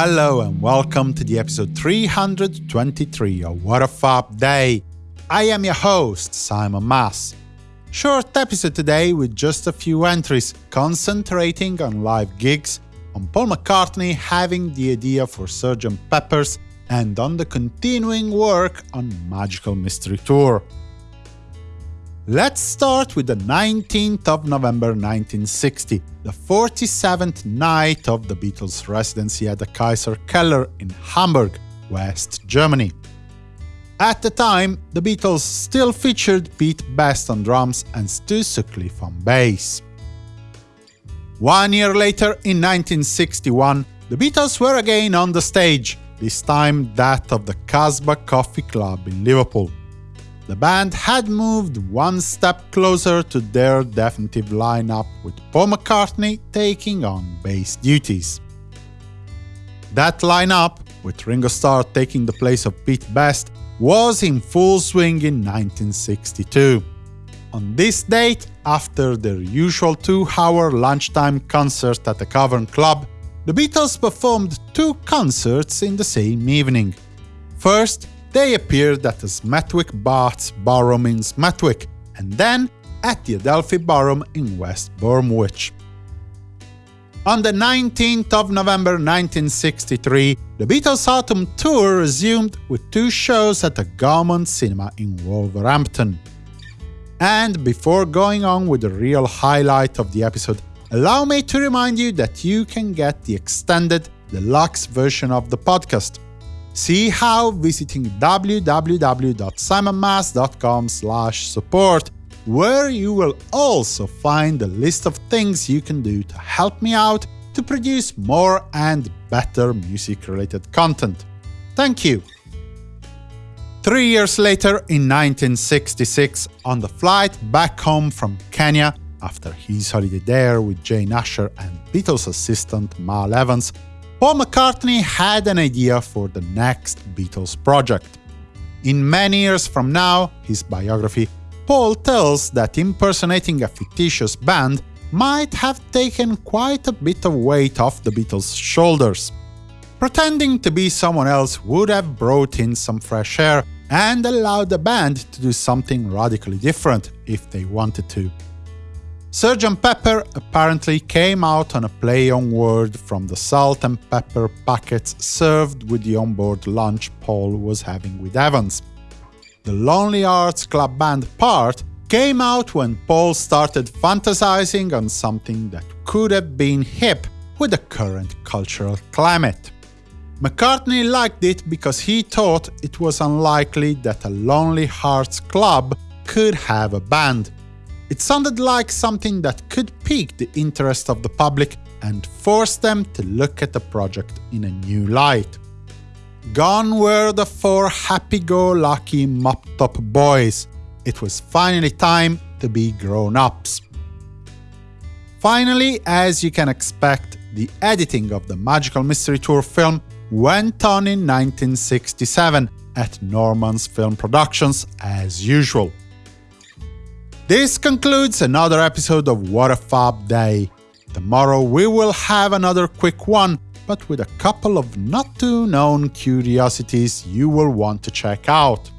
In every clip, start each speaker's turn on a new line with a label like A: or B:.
A: Hello and welcome to the episode 323 of What a Fab Day. I am your host, Simon Mas. Short episode today with just a few entries, concentrating on live gigs, on Paul McCartney having the idea for Sgt. Pepper's, and on the continuing work on Magical Mystery Tour. Let's start with the 19th of November 1960, the 47th night of the Beatles' residency at the Kaiser Keller in Hamburg, West Germany. At the time, the Beatles still featured Pete Best on drums and Stu Sutcliffe on bass. One year later, in 1961, the Beatles were again on the stage, this time that of the Casbah Coffee Club in Liverpool. The band had moved one step closer to their definitive lineup, with Paul McCartney taking on bass duties. That lineup, with Ringo Starr taking the place of Pete Best, was in full swing in 1962. On this date, after their usual two-hour lunchtime concert at the Cavern Club, the Beatles performed two concerts in the same evening. First, they appeared at the Smethwick Baths Ballroom in Smethwick, and then at the Adelphi Ballroom in West Bromwich. On the 19th of November 1963, the Beatles' autumn tour resumed with two shows at the Gaumont Cinema in Wolverhampton. And before going on with the real highlight of the episode, allow me to remind you that you can get the extended, deluxe version of the podcast. See how visiting www.simonmas.com support where you will also find a list of things you can do to help me out to produce more and better music-related content. Thank you! Three years later, in 1966, on the flight back home from Kenya, after his holiday there with Jane Asher and Beatles assistant Mal Evans, Paul McCartney had an idea for the next Beatles project. In many years from now, his biography Paul tells that impersonating a fictitious band might have taken quite a bit of weight off the Beatles' shoulders. Pretending to be someone else would have brought in some fresh air and allowed the band to do something radically different if they wanted to. Sgt. Pepper apparently came out on a play on word from the salt and pepper packets served with the onboard lunch Paul was having with Evans the Lonely Hearts Club Band part came out when Paul started fantasizing on something that could have been hip with the current cultural climate. McCartney liked it because he thought it was unlikely that a Lonely Hearts Club could have a band. It sounded like something that could pique the interest of the public and force them to look at the project in a new light. Gone were the four happy-go-lucky mop-top boys. It was finally time to be grown-ups. Finally, as you can expect, the editing of the Magical Mystery Tour film went on in 1967 at Norman's Film Productions as usual. This concludes another episode of What a Fab Day. Tomorrow we will have another quick one but with a couple of not-too-known curiosities you will want to check out.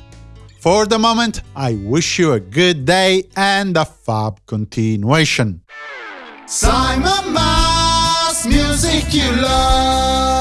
A: For the moment, I wish you a good day and a fab continuation.
B: Simon Mas, music you love.